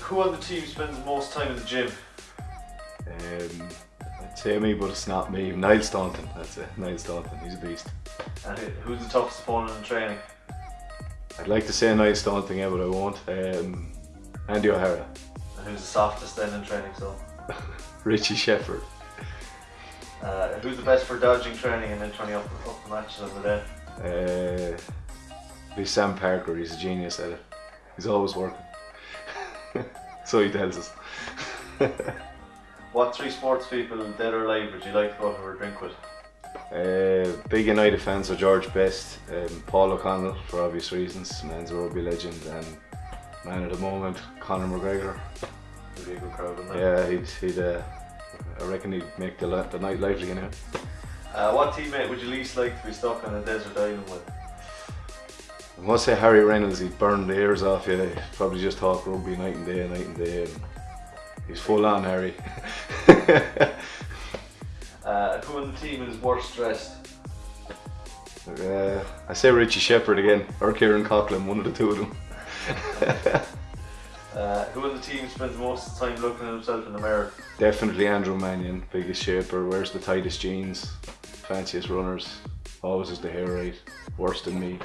who on the team spends most time in the gym? Um, I'd say me, but it's not me. Niall Staunton, that's it. Niall Staunton, he's a beast. And who's the toughest opponent in training? I'd like to say Niall Staunton, yeah, but I won't. Um, Andy O'Hara, And who's the softest then in training? So, Richie Shepherd, uh, who's the best for dodging training and then turning up, up the matches of the day? uh, be Sam Parker, he's a genius at it. He's always working. so he tells us. What three sports people, dead or alive, would you like to go for a drink with? Uh, big United fans are George Best, um, Paul O'Connell for obvious reasons, man's a rugby legend, and man at the moment, Conor McGregor. Be a good crowd? Yeah, he'd, he'd uh, I reckon he'd make the, the night lively, you know. Uh, what teammate would you least like to be stuck on a desert island with? I must say Harry Reynolds, he burned the ears off you. He'd probably just talk rugby night and day, night and day. And he's full on, Harry. Uh, who on the team is worst dressed? uh, I say Richie Shepherd again, or Kieran Coughlin, one of the two of them. Uh, who on the team spends most time looking at himself in the mirror? Definitely Andrew Mannion, biggest shaper, wears the tightest jeans, fanciest runners, always has the hair right, worse than me.